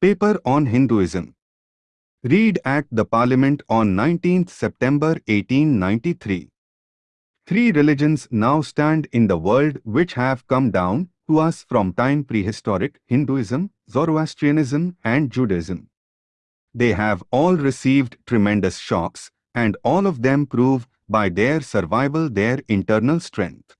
Paper on Hinduism. Read at the Parliament on 19th September 1893. Three religions now stand in the world which have come down to us from time prehistoric Hinduism, Zoroastrianism and Judaism. They have all received tremendous shocks and all of them prove by their survival their internal strength.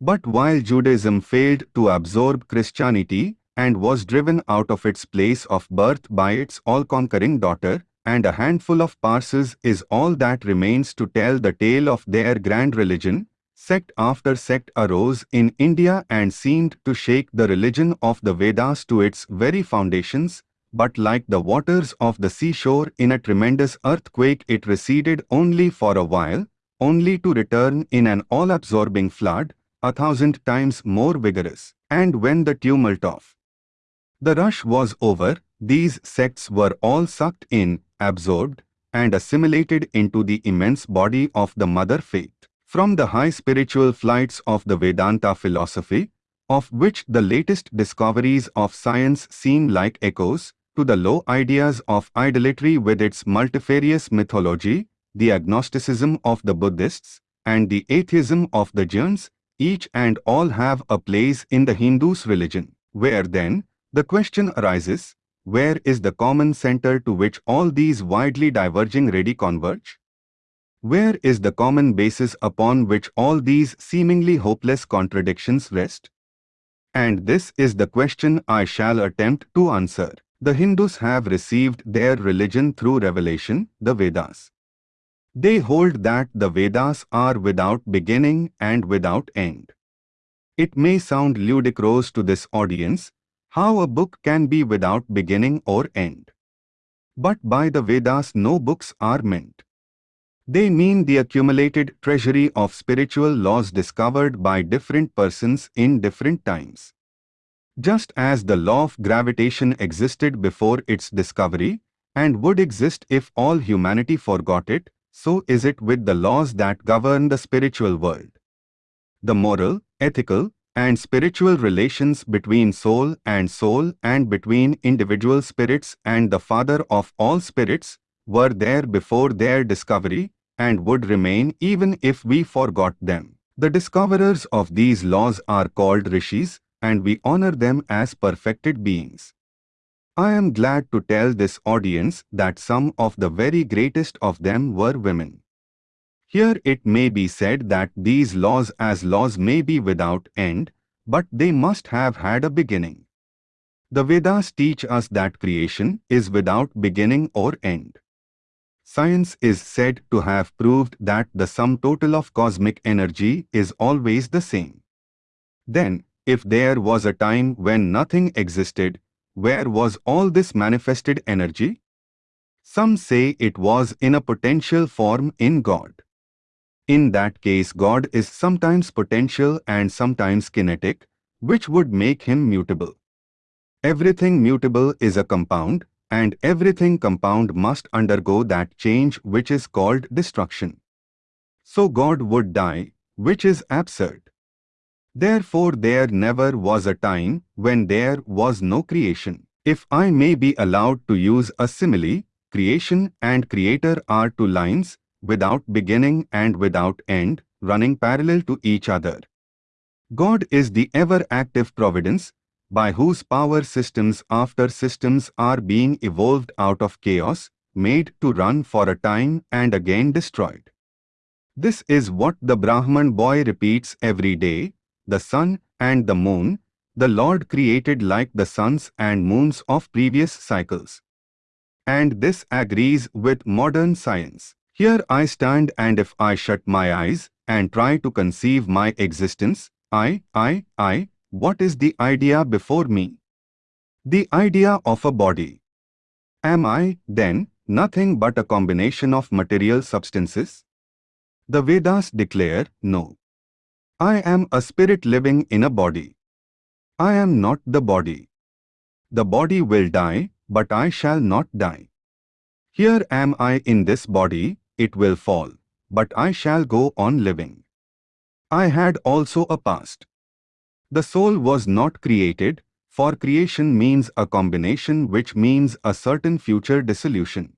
But while Judaism failed to absorb Christianity and was driven out of its place of birth by its all-conquering daughter, and a handful of Parsis is all that remains to tell the tale of their grand religion, sect after sect arose in India and seemed to shake the religion of the Vedas to its very foundations, but like the waters of the seashore in a tremendous earthquake it receded only for a while, only to return in an all-absorbing flood, a thousand times more vigorous. And when the tumult of the rush was over, these sects were all sucked in, absorbed, and assimilated into the immense body of the mother faith. From the high spiritual flights of the Vedanta philosophy, of which the latest discoveries of science seem like echoes, to the low ideas of idolatry with its multifarious mythology, the agnosticism of the Buddhists, and the atheism of the Jains, each and all have a place in the Hindu's religion. Where then, the question arises, where is the common center to which all these widely diverging radii converge? Where is the common basis upon which all these seemingly hopeless contradictions rest? And this is the question I shall attempt to answer. The Hindus have received their religion through revelation, the Vedas. They hold that the Vedas are without beginning and without end. It may sound ludicrous to this audience, how a book can be without beginning or end. But by the Vedas no books are meant. They mean the accumulated treasury of spiritual laws discovered by different persons in different times. Just as the law of gravitation existed before its discovery, and would exist if all humanity forgot it, so is it with the laws that govern the spiritual world. The moral, ethical, and spiritual relations between soul and soul and between individual spirits and the Father of all spirits were there before their discovery and would remain even if we forgot them. The discoverers of these laws are called rishis, and we honor them as perfected beings. I am glad to tell this audience that some of the very greatest of them were women. Here it may be said that these laws as laws may be without end, but they must have had a beginning. The Vedas teach us that creation is without beginning or end. Science is said to have proved that the sum total of cosmic energy is always the same. Then, if there was a time when nothing existed, where was all this manifested energy? Some say it was in a potential form in God. In that case God is sometimes potential and sometimes kinetic, which would make him mutable. Everything mutable is a compound, and everything compound must undergo that change which is called destruction. So God would die, which is absurd. Therefore there never was a time when there was no creation. If I may be allowed to use a simile, creation and creator are two lines, without beginning and without end, running parallel to each other. God is the ever-active providence, by whose power systems after systems are being evolved out of chaos, made to run for a time and again destroyed. This is what the Brahman boy repeats every day, the sun and the moon, the Lord created like the suns and moons of previous cycles. And this agrees with modern science. Here I stand and if I shut my eyes and try to conceive my existence, I, I, I, what is the idea before me? The idea of a body. Am I, then, nothing but a combination of material substances? The Vedas declare, no. I am a spirit living in a body. I am not the body. The body will die, but I shall not die. Here am I in this body, it will fall, but I shall go on living. I had also a past. The soul was not created, for creation means a combination which means a certain future dissolution.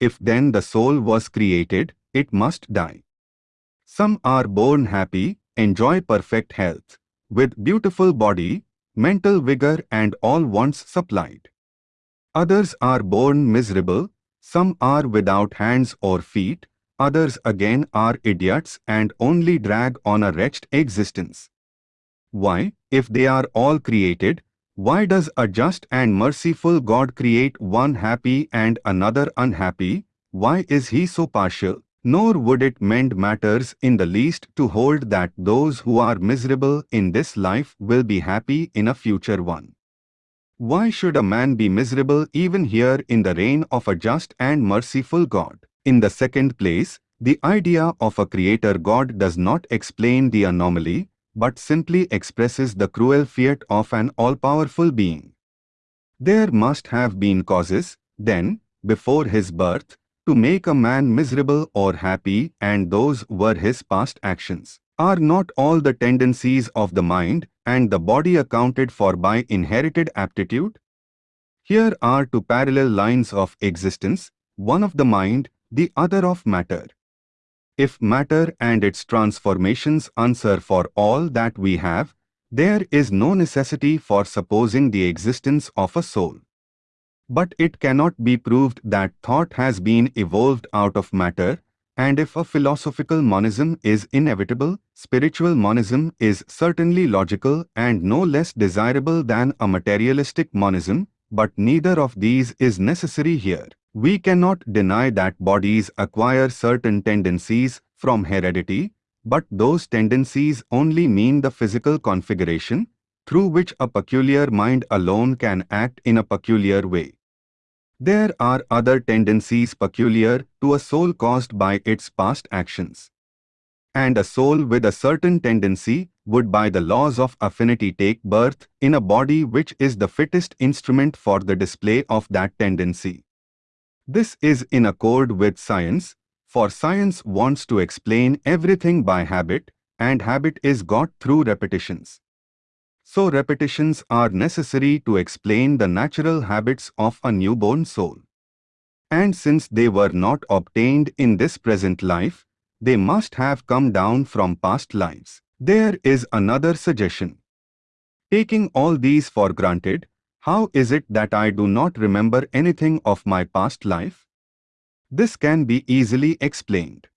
If then the soul was created, it must die. Some are born happy, enjoy perfect health, with beautiful body, mental vigor and all wants supplied. Others are born miserable, some are without hands or feet, others again are idiots and only drag on a wretched existence. Why, if they are all created, why does a just and merciful God create one happy and another unhappy? Why is he so partial? Nor would it mend matters in the least to hold that those who are miserable in this life will be happy in a future one. Why should a man be miserable even here in the reign of a just and merciful God? In the second place, the idea of a creator God does not explain the anomaly, but simply expresses the cruel fiat of an all-powerful being. There must have been causes, then, before his birth, to make a man miserable or happy and those were his past actions. Are not all the tendencies of the mind and the body accounted for by inherited aptitude? Here are two parallel lines of existence, one of the mind, the other of matter. If matter and its transformations answer for all that we have, there is no necessity for supposing the existence of a soul. But it cannot be proved that thought has been evolved out of matter, and if a philosophical monism is inevitable, spiritual monism is certainly logical and no less desirable than a materialistic monism, but neither of these is necessary here. We cannot deny that bodies acquire certain tendencies from heredity, but those tendencies only mean the physical configuration through which a peculiar mind alone can act in a peculiar way. There are other tendencies peculiar to a soul caused by its past actions. And a soul with a certain tendency would by the laws of affinity take birth in a body which is the fittest instrument for the display of that tendency. This is in accord with science, for science wants to explain everything by habit, and habit is got through repetitions. So repetitions are necessary to explain the natural habits of a newborn soul. And since they were not obtained in this present life, they must have come down from past lives. There is another suggestion. Taking all these for granted, how is it that I do not remember anything of my past life? This can be easily explained.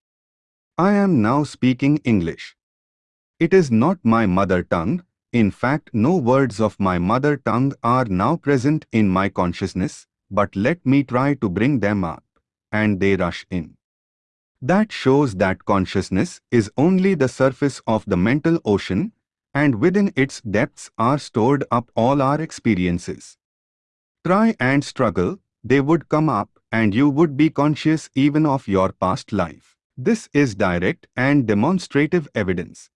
I am now speaking English. It is not my mother tongue, in fact no words of my mother tongue are now present in my consciousness, but let me try to bring them up, and they rush in. That shows that consciousness is only the surface of the mental ocean and within its depths are stored up all our experiences. Try and struggle, they would come up and you would be conscious even of your past life. This is direct and demonstrative evidence.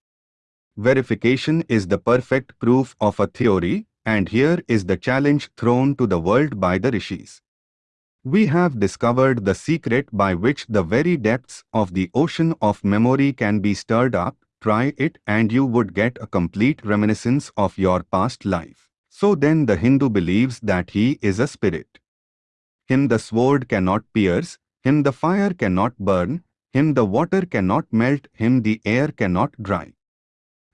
Verification is the perfect proof of a theory and here is the challenge thrown to the world by the rishis. We have discovered the secret by which the very depths of the ocean of memory can be stirred up try it and you would get a complete reminiscence of your past life. So then the Hindu believes that he is a spirit. Him the sword cannot pierce, him the fire cannot burn, him the water cannot melt, him the air cannot dry.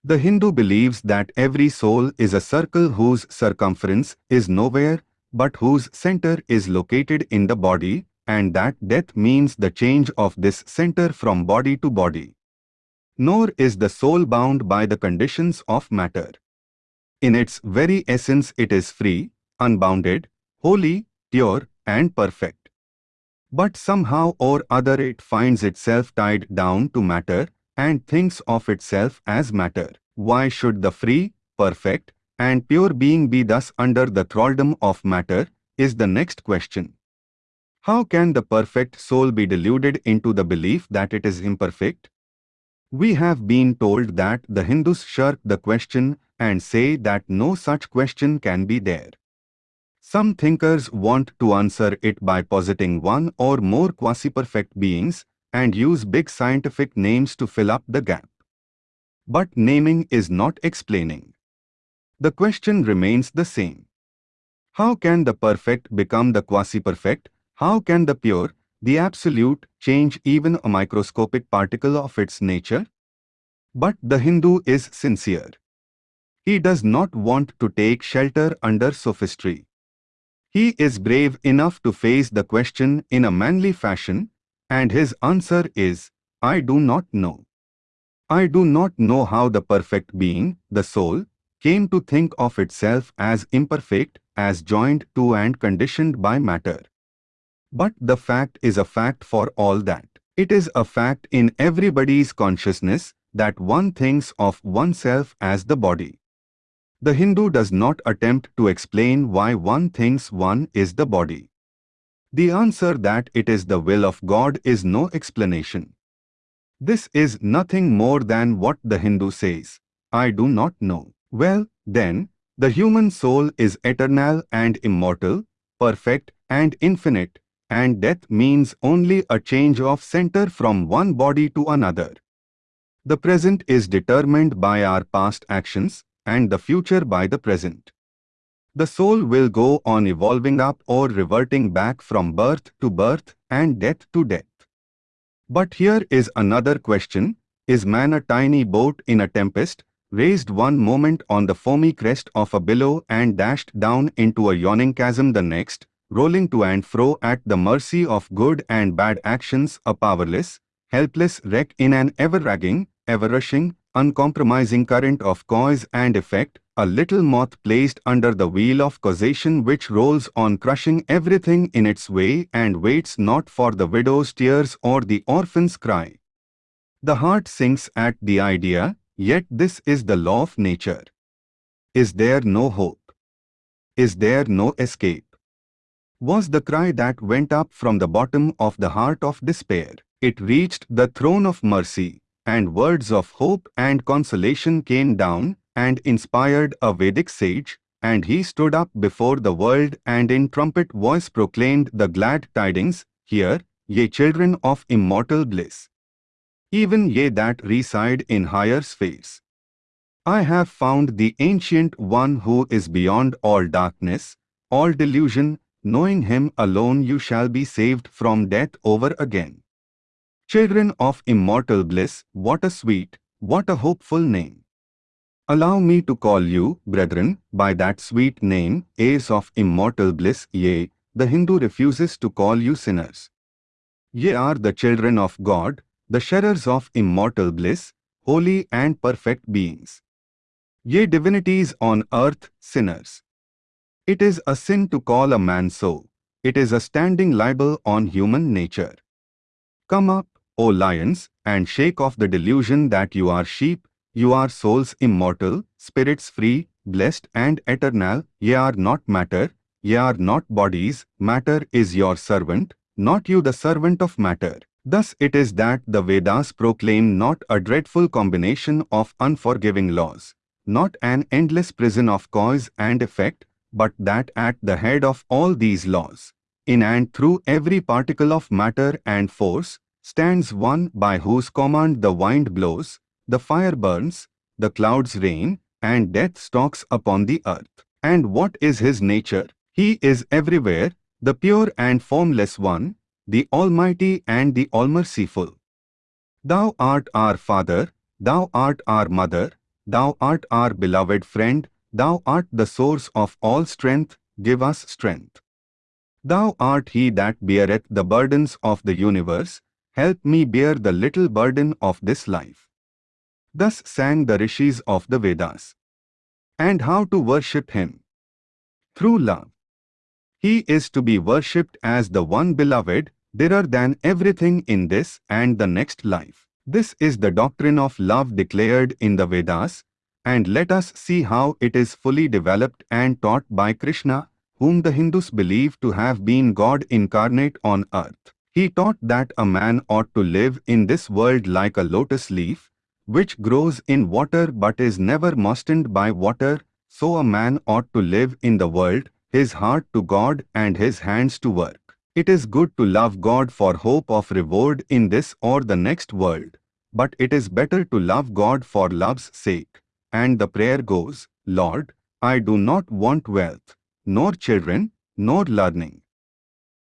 The Hindu believes that every soul is a circle whose circumference is nowhere, but whose center is located in the body, and that death means the change of this center from body to body nor is the soul bound by the conditions of matter. In its very essence it is free, unbounded, holy, pure and perfect. But somehow or other it finds itself tied down to matter and thinks of itself as matter. Why should the free, perfect and pure being be thus under the thraldom of matter is the next question. How can the perfect soul be deluded into the belief that it is imperfect? We have been told that the Hindus shirk the question and say that no such question can be there. Some thinkers want to answer it by positing one or more quasi-perfect beings and use big scientific names to fill up the gap. But naming is not explaining. The question remains the same. How can the perfect become the quasi-perfect? How can the pure, the absolute, change even a microscopic particle of its nature? But the Hindu is sincere. He does not want to take shelter under sophistry. He is brave enough to face the question in a manly fashion, and his answer is, I do not know. I do not know how the perfect being, the soul, came to think of itself as imperfect, as joined to and conditioned by matter. But the fact is a fact for all that. It is a fact in everybody's consciousness that one thinks of oneself as the body. The Hindu does not attempt to explain why one thinks one is the body. The answer that it is the will of God is no explanation. This is nothing more than what the Hindu says, I do not know. Well, then, the human soul is eternal and immortal, perfect and infinite, and death means only a change of center from one body to another. The present is determined by our past actions, and the future by the present. The soul will go on evolving up or reverting back from birth to birth and death to death. But here is another question, is man a tiny boat in a tempest, raised one moment on the foamy crest of a billow and dashed down into a yawning chasm the next, rolling to and fro at the mercy of good and bad actions, a powerless, helpless wreck in an ever-ragging, ever-rushing, uncompromising current of cause and effect, a little moth placed under the wheel of causation which rolls on crushing everything in its way and waits not for the widow's tears or the orphan's cry. The heart sinks at the idea, Yet this is the law of nature. Is there no hope? Is there no escape? Was the cry that went up from the bottom of the heart of despair. It reached the throne of mercy, and words of hope and consolation came down and inspired a Vedic sage, and he stood up before the world and in trumpet voice proclaimed the glad tidings, Hear, ye children of immortal bliss even ye that reside in higher spheres. I have found the Ancient One who is beyond all darkness, all delusion, knowing him alone you shall be saved from death over again. Children of immortal bliss, what a sweet, what a hopeful name. Allow me to call you, brethren, by that sweet name, heirs of immortal bliss, yea, the Hindu refuses to call you sinners. Ye are the children of God, the sharers of immortal bliss, holy and perfect beings. Ye divinities on earth, sinners. It is a sin to call a man so. It is a standing libel on human nature. Come up, O lions, and shake off the delusion that you are sheep, you are souls immortal, spirits free, blessed and eternal, ye are not matter, ye are not bodies, matter is your servant, not you the servant of matter. Thus it is that the Vedas proclaim not a dreadful combination of unforgiving laws, not an endless prison of cause and effect, but that at the head of all these laws, in and through every particle of matter and force, stands one by whose command the wind blows, the fire burns, the clouds rain, and death stalks upon the earth. And what is his nature? He is everywhere, the pure and formless one, the Almighty and the Allmerciful. Thou art our Father, Thou art our Mother, Thou art our beloved friend, Thou art the source of all strength, give us strength. Thou art he that beareth the burdens of the universe, help me bear the little burden of this life. Thus sang the rishis of the Vedas. And how to worship him? Through love. He is to be worshipped as the one beloved, dearer than everything in this and the next life. This is the doctrine of love declared in the Vedas, and let us see how it is fully developed and taught by Krishna, whom the Hindus believe to have been God incarnate on earth. He taught that a man ought to live in this world like a lotus leaf, which grows in water but is never moistened by water, so a man ought to live in the world, his heart to God and his hands to work. It is good to love God for hope of reward in this or the next world, but it is better to love God for love's sake. And the prayer goes, Lord, I do not want wealth, nor children, nor learning.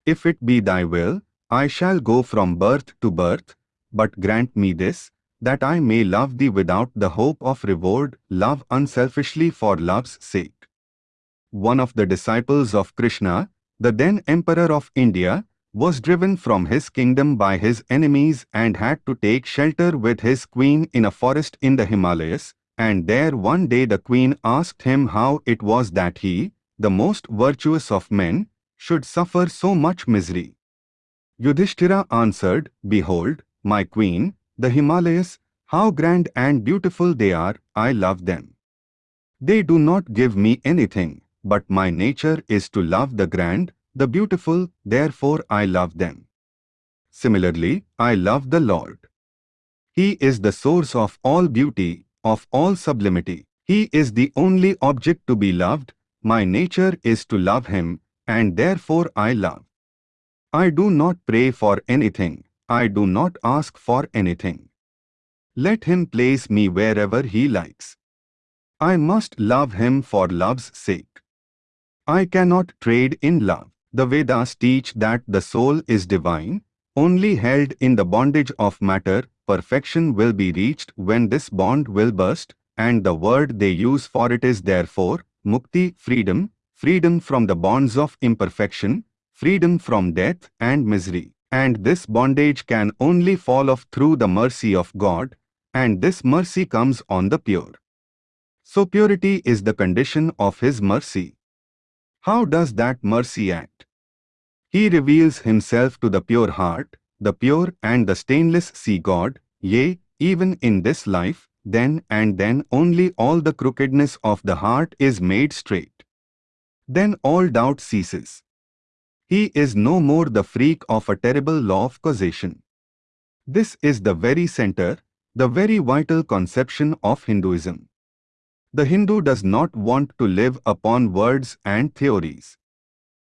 If it be thy will, I shall go from birth to birth, but grant me this, that I may love thee without the hope of reward, love unselfishly for love's sake. One of the disciples of Krishna, the then Emperor of India, was driven from his kingdom by his enemies and had to take shelter with his queen in a forest in the Himalayas, and there one day the queen asked him how it was that he, the most virtuous of men, should suffer so much misery. Yudhishthira answered, Behold, my queen, the Himalayas, how grand and beautiful they are, I love them. They do not give me anything, but my nature is to love the grand, the beautiful, therefore I love them. Similarly, I love the Lord. He is the source of all beauty, of all sublimity. He is the only object to be loved, my nature is to love Him, and therefore I love. I do not pray for anything, I do not ask for anything. Let Him place me wherever He likes. I must love Him for love's sake. I cannot trade in love. The Vedas teach that the soul is divine, only held in the bondage of matter, perfection will be reached when this bond will burst, and the word they use for it is therefore, mukti, freedom, freedom from the bonds of imperfection, freedom from death and misery. And this bondage can only fall off through the mercy of God, and this mercy comes on the pure. So purity is the condition of His mercy. How does that mercy act? He reveals himself to the pure heart, the pure and the stainless see God, yea, even in this life, then and then only all the crookedness of the heart is made straight. Then all doubt ceases. He is no more the freak of a terrible law of causation. This is the very center, the very vital conception of Hinduism. The Hindu does not want to live upon words and theories.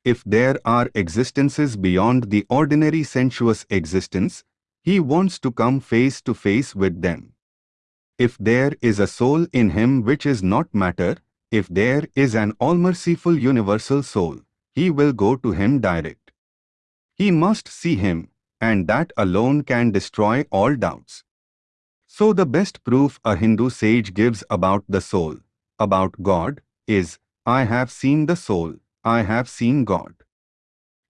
If there are existences beyond the ordinary sensuous existence, he wants to come face to face with them. If there is a soul in him which is not matter, if there is an all-merciful universal soul, he will go to him direct. He must see him, and that alone can destroy all doubts. So the best proof a Hindu sage gives about the soul, about God, is, I have seen the soul, I have seen God.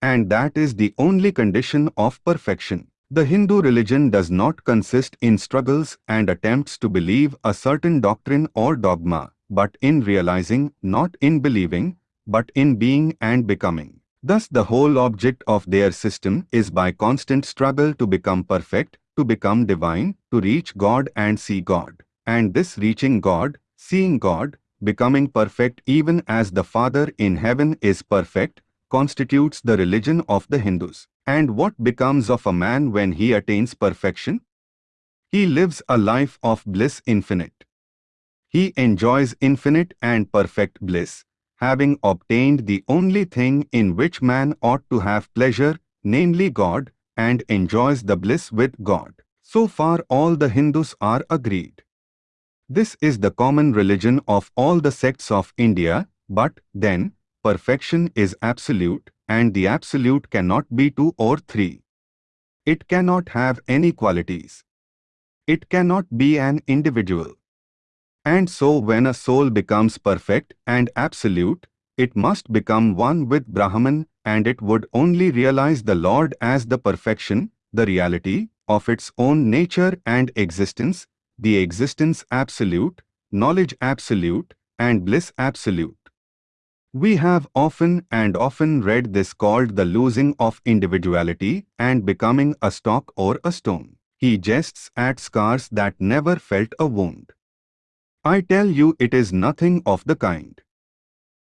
And that is the only condition of perfection. The Hindu religion does not consist in struggles and attempts to believe a certain doctrine or dogma, but in realizing, not in believing, but in being and becoming. Thus the whole object of their system is by constant struggle to become perfect, to become divine, to reach God and see God. And this reaching God, seeing God, becoming perfect even as the Father in heaven is perfect, constitutes the religion of the Hindus. And what becomes of a man when he attains perfection? He lives a life of bliss infinite. He enjoys infinite and perfect bliss, having obtained the only thing in which man ought to have pleasure, namely God, and enjoys the bliss with God. So far all the Hindus are agreed. This is the common religion of all the sects of India, but then, perfection is absolute, and the absolute cannot be two or three. It cannot have any qualities. It cannot be an individual. And so when a soul becomes perfect and absolute, it must become one with Brahman and it would only realize the Lord as the perfection, the reality, of its own nature and existence, the existence absolute, knowledge absolute, and bliss absolute. We have often and often read this called the losing of individuality and becoming a stock or a stone. He jests at scars that never felt a wound. I tell you it is nothing of the kind.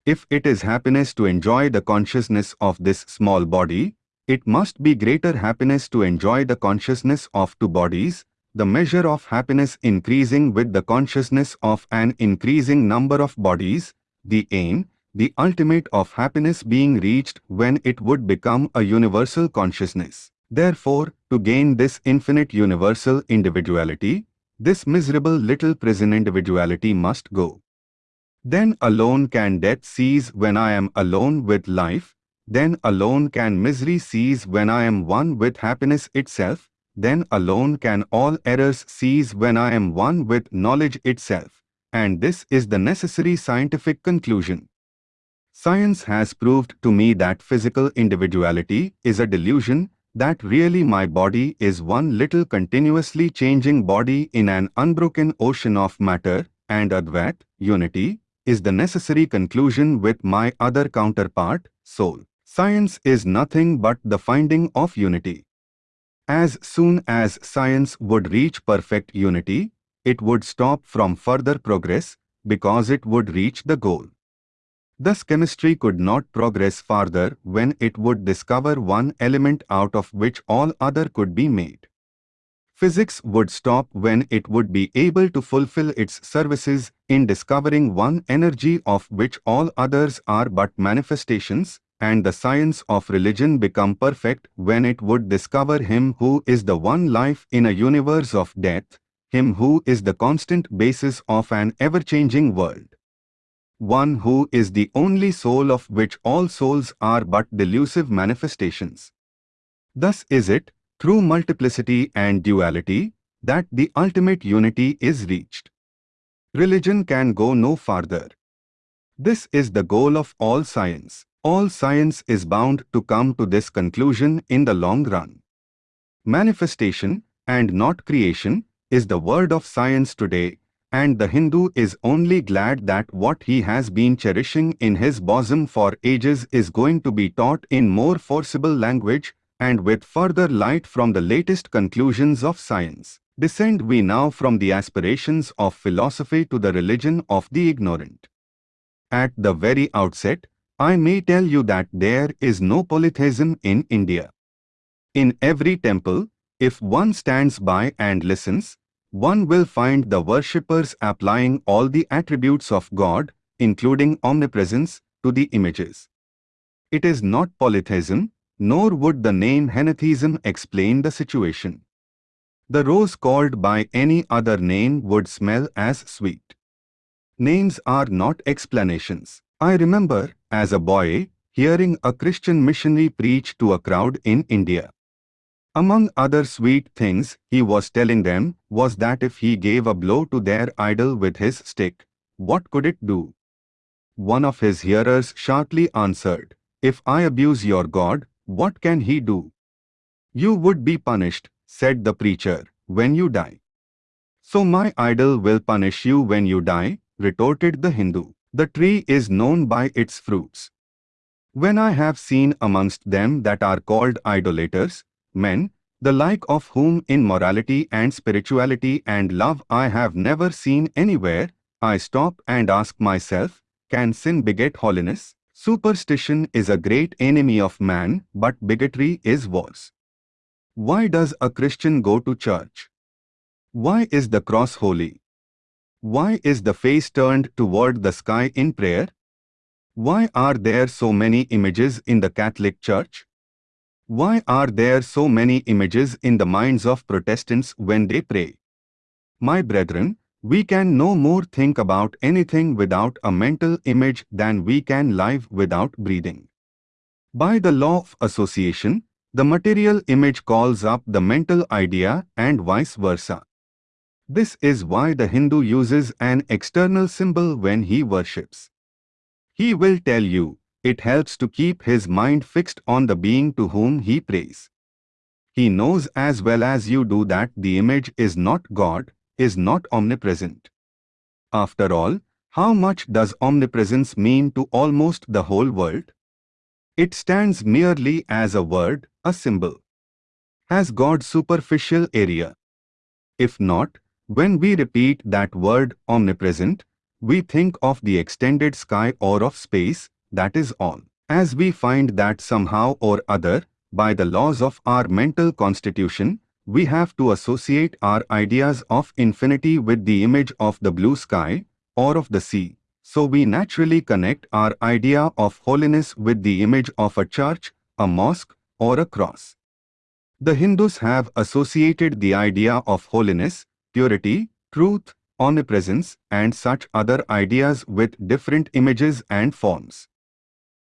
If it is happiness to enjoy the consciousness of this small body, it must be greater happiness to enjoy the consciousness of two bodies, the measure of happiness increasing with the consciousness of an increasing number of bodies, the aim, the ultimate of happiness being reached when it would become a universal consciousness. Therefore, to gain this infinite universal individuality, this miserable little prison individuality must go. Then alone can death cease when I am alone with life, then alone can misery cease when I am one with happiness itself, then alone can all errors cease when I am one with knowledge itself. And this is the necessary scientific conclusion. Science has proved to me that physical individuality is a delusion, that really my body is one little continuously changing body in an unbroken ocean of matter, and Advaita, unity, is the necessary conclusion with my other counterpart, soul. Science is nothing but the finding of unity. As soon as science would reach perfect unity, it would stop from further progress because it would reach the goal. Thus chemistry could not progress farther when it would discover one element out of which all other could be made. Physics would stop when it would be able to fulfill its services in discovering one energy of which all others are but manifestations, and the science of religion become perfect when it would discover Him who is the one life in a universe of death, Him who is the constant basis of an ever-changing world. One who is the only soul of which all souls are but delusive manifestations. Thus is it, through multiplicity and duality, that the ultimate unity is reached. Religion can go no farther. This is the goal of all science. All science is bound to come to this conclusion in the long run. Manifestation, and not creation, is the word of science today, and the Hindu is only glad that what he has been cherishing in his bosom for ages is going to be taught in more forcible language and with further light from the latest conclusions of science. Descend we now from the aspirations of philosophy to the religion of the ignorant. At the very outset, I may tell you that there is no polytheism in India. In every temple, if one stands by and listens, one will find the worshippers applying all the attributes of God, including omnipresence, to the images. It is not polytheism, nor would the name henotheism explain the situation. The rose called by any other name would smell as sweet. Names are not explanations. I remember, as a boy, hearing a Christian missionary preach to a crowd in India. Among other sweet things he was telling them was that if he gave a blow to their idol with his stick, what could it do? One of his hearers sharply answered, If I abuse your God, what can he do? You would be punished, said the preacher, when you die. So my idol will punish you when you die, retorted the Hindu. The tree is known by its fruits. When I have seen amongst them that are called idolaters, men, the like of whom in morality and spirituality and love I have never seen anywhere, I stop and ask myself, can sin beget holiness? Superstition is a great enemy of man, but bigotry is worse. Why does a Christian go to church? Why is the cross holy? Why is the face turned toward the sky in prayer? Why are there so many images in the Catholic Church? Why are there so many images in the minds of Protestants when they pray? My brethren, we can no more think about anything without a mental image than we can live without breathing. By the law of association, the material image calls up the mental idea and vice versa. This is why the Hindu uses an external symbol when he worships. He will tell you, it helps to keep his mind fixed on the being to whom he prays. He knows as well as you do that the image is not God, is not omnipresent. After all, how much does omnipresence mean to almost the whole world? It stands merely as a word, a symbol. Has God superficial area? If not, when we repeat that word omnipresent, we think of the extended sky or of space, that is all. As we find that somehow or other, by the laws of our mental constitution, we have to associate our ideas of infinity with the image of the blue sky or of the sea. So we naturally connect our idea of holiness with the image of a church, a mosque, or a cross. The Hindus have associated the idea of holiness purity, truth, omnipresence, and such other ideas with different images and forms.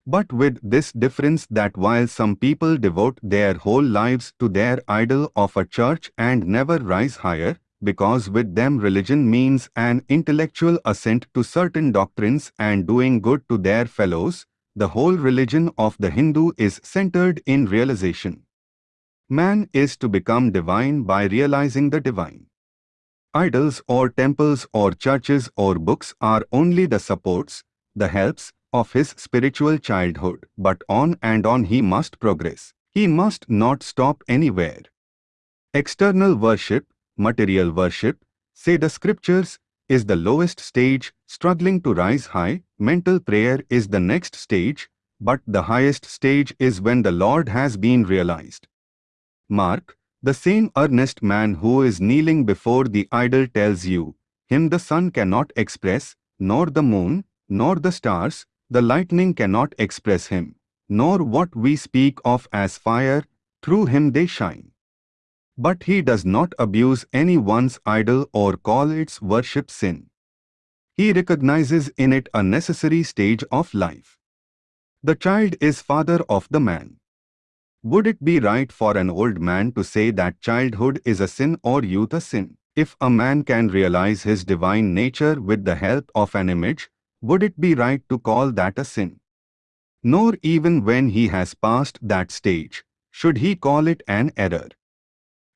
But with this difference that while some people devote their whole lives to their idol of a church and never rise higher, because with them religion means an intellectual assent to certain doctrines and doing good to their fellows, the whole religion of the Hindu is centered in realization. Man is to become divine by realizing the divine. Idols or temples or churches or books are only the supports, the helps, of his spiritual childhood, but on and on he must progress. He must not stop anywhere. External worship, material worship, say the scriptures, is the lowest stage, struggling to rise high, mental prayer is the next stage, but the highest stage is when the Lord has been realized. Mark, the same earnest man who is kneeling before the idol tells you, him the sun cannot express, nor the moon, nor the stars, the lightning cannot express him, nor what we speak of as fire, through him they shine. But he does not abuse any one's idol or call its worship sin. He recognizes in it a necessary stage of life. The child is father of the man. Would it be right for an old man to say that childhood is a sin or youth a sin? If a man can realize his divine nature with the help of an image, would it be right to call that a sin? Nor even when he has passed that stage, should he call it an error.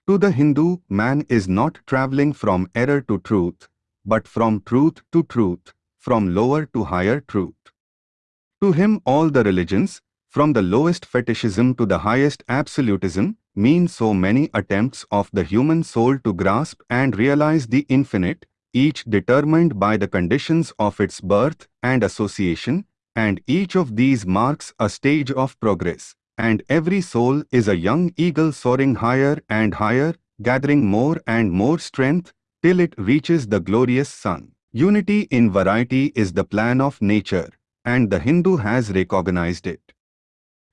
To the Hindu, man is not traveling from error to truth, but from truth to truth, from lower to higher truth. To him all the religions, from the lowest fetishism to the highest absolutism, mean so many attempts of the human soul to grasp and realize the infinite, each determined by the conditions of its birth and association, and each of these marks a stage of progress and every soul is a young eagle soaring higher and higher, gathering more and more strength, till it reaches the glorious sun. Unity in variety is the plan of nature, and the Hindu has recognized it.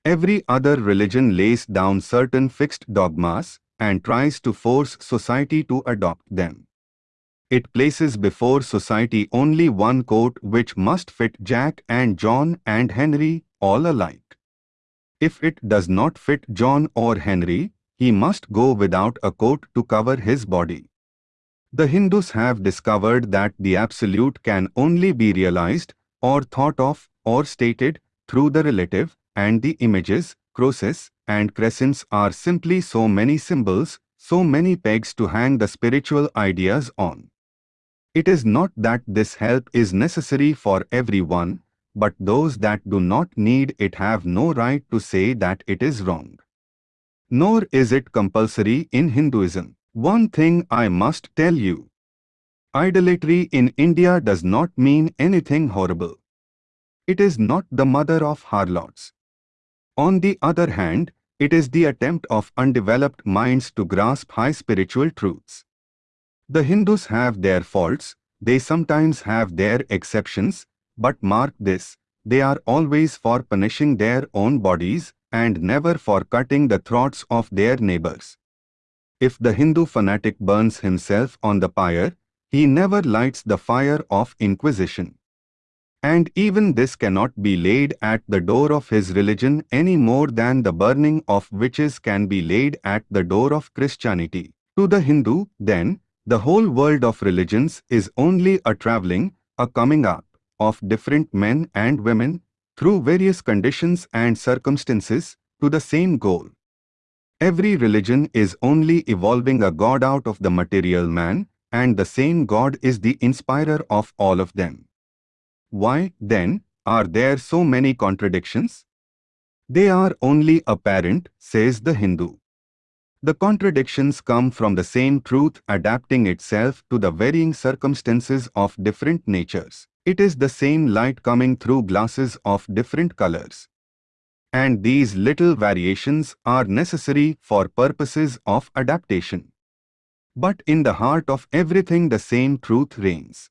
Every other religion lays down certain fixed dogmas and tries to force society to adopt them. It places before society only one coat which must fit Jack and John and Henry all alike. If it does not fit John or Henry, he must go without a coat to cover his body. The Hindus have discovered that the Absolute can only be realized, or thought of, or stated, through the relative, and the images, crosses, and crescents are simply so many symbols, so many pegs to hang the spiritual ideas on. It is not that this help is necessary for everyone, but those that do not need it have no right to say that it is wrong. Nor is it compulsory in Hinduism. One thing I must tell you. Idolatry in India does not mean anything horrible. It is not the mother of harlots. On the other hand, it is the attempt of undeveloped minds to grasp high spiritual truths. The Hindus have their faults, they sometimes have their exceptions, but mark this, they are always for punishing their own bodies and never for cutting the throats of their neighbors. If the Hindu fanatic burns himself on the pyre, he never lights the fire of inquisition. And even this cannot be laid at the door of his religion any more than the burning of witches can be laid at the door of Christianity. To the Hindu, then, the whole world of religions is only a traveling, a coming up of different men and women through various conditions and circumstances to the same goal. Every religion is only evolving a God out of the material man and the same God is the inspirer of all of them. Why, then, are there so many contradictions? They are only apparent, says the Hindu. The contradictions come from the same truth adapting itself to the varying circumstances of different natures. It is the same light coming through glasses of different colors. And these little variations are necessary for purposes of adaptation. But in the heart of everything the same truth reigns.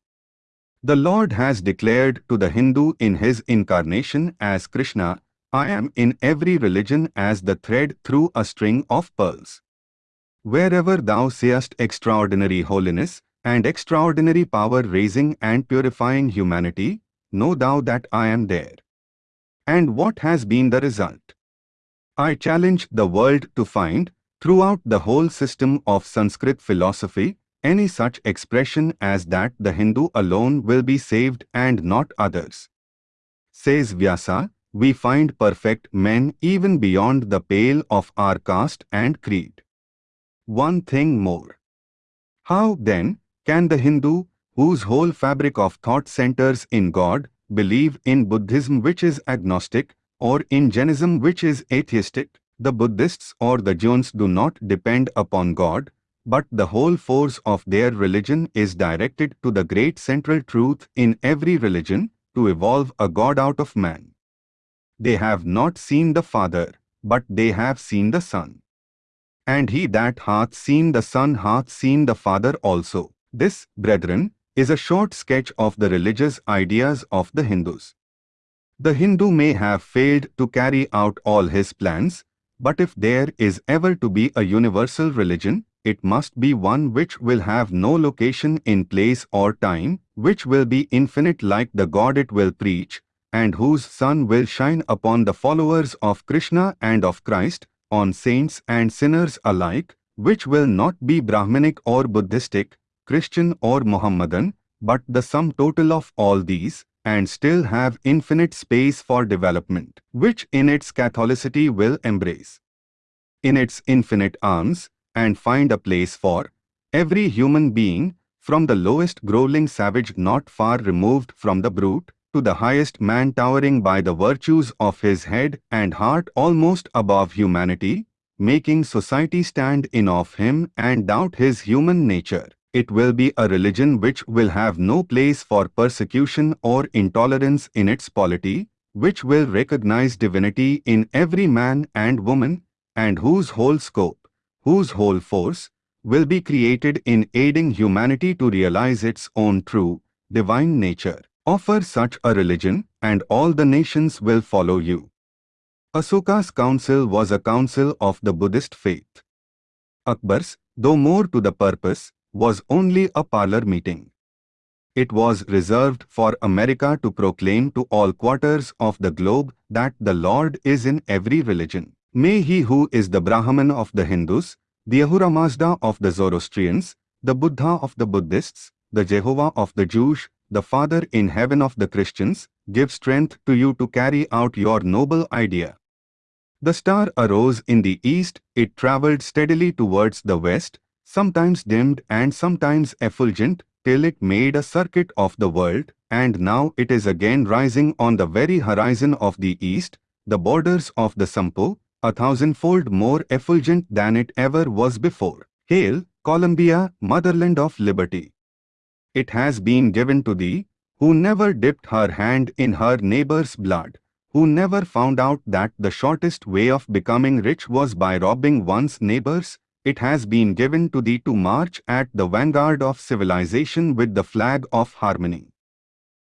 The Lord has declared to the Hindu in his incarnation as Krishna, I am in every religion as the thread through a string of pearls. Wherever thou seest extraordinary holiness, and extraordinary power raising and purifying humanity, know thou that I am there. And what has been the result? I challenge the world to find, throughout the whole system of Sanskrit philosophy, any such expression as that the Hindu alone will be saved and not others. Says Vyasa, we find perfect men even beyond the pale of our caste and creed. One thing more. How, then, can the Hindu, whose whole fabric of thought centers in God, believe in Buddhism which is agnostic, or in Jainism which is atheistic? The Buddhists or the Jains do not depend upon God, but the whole force of their religion is directed to the great central truth in every religion, to evolve a God out of man. They have not seen the Father, but they have seen the Son. And he that hath seen the Son hath seen the Father also. This, brethren, is a short sketch of the religious ideas of the Hindus. The Hindu may have failed to carry out all his plans, but if there is ever to be a universal religion, it must be one which will have no location in place or time, which will be infinite like the God it will preach, and whose sun will shine upon the followers of Krishna and of Christ, on saints and sinners alike, which will not be Brahminic or Buddhistic, Christian or Mohammedan, but the sum total of all these, and still have infinite space for development, which in its Catholicity will embrace. In its infinite arms, and find a place for every human being, from the lowest growling savage not far removed from the brute, to the highest man towering by the virtues of his head and heart almost above humanity, making society stand in of him and doubt his human nature. It will be a religion which will have no place for persecution or intolerance in its polity, which will recognize divinity in every man and woman, and whose whole scope whose whole force will be created in aiding humanity to realize its own true, divine nature. Offer such a religion, and all the nations will follow you. Asoka's council was a council of the Buddhist faith. Akbar's, though more to the purpose, was only a parlor meeting. It was reserved for America to proclaim to all quarters of the globe that the Lord is in every religion. May he who is the Brahman of the Hindus, the Ahura Mazda of the Zoroastrians, the Buddha of the Buddhists, the Jehovah of the Jews, the Father in heaven of the Christians, give strength to you to carry out your noble idea. The star arose in the east, it travelled steadily towards the west, sometimes dimmed and sometimes effulgent, till it made a circuit of the world, and now it is again rising on the very horizon of the east, the borders of the Sanpo, a thousandfold more effulgent than it ever was before. Hail, Columbia, motherland of liberty! It has been given to thee, who never dipped her hand in her neighbor's blood, who never found out that the shortest way of becoming rich was by robbing one's neighbors, it has been given to thee to march at the vanguard of civilization with the flag of harmony.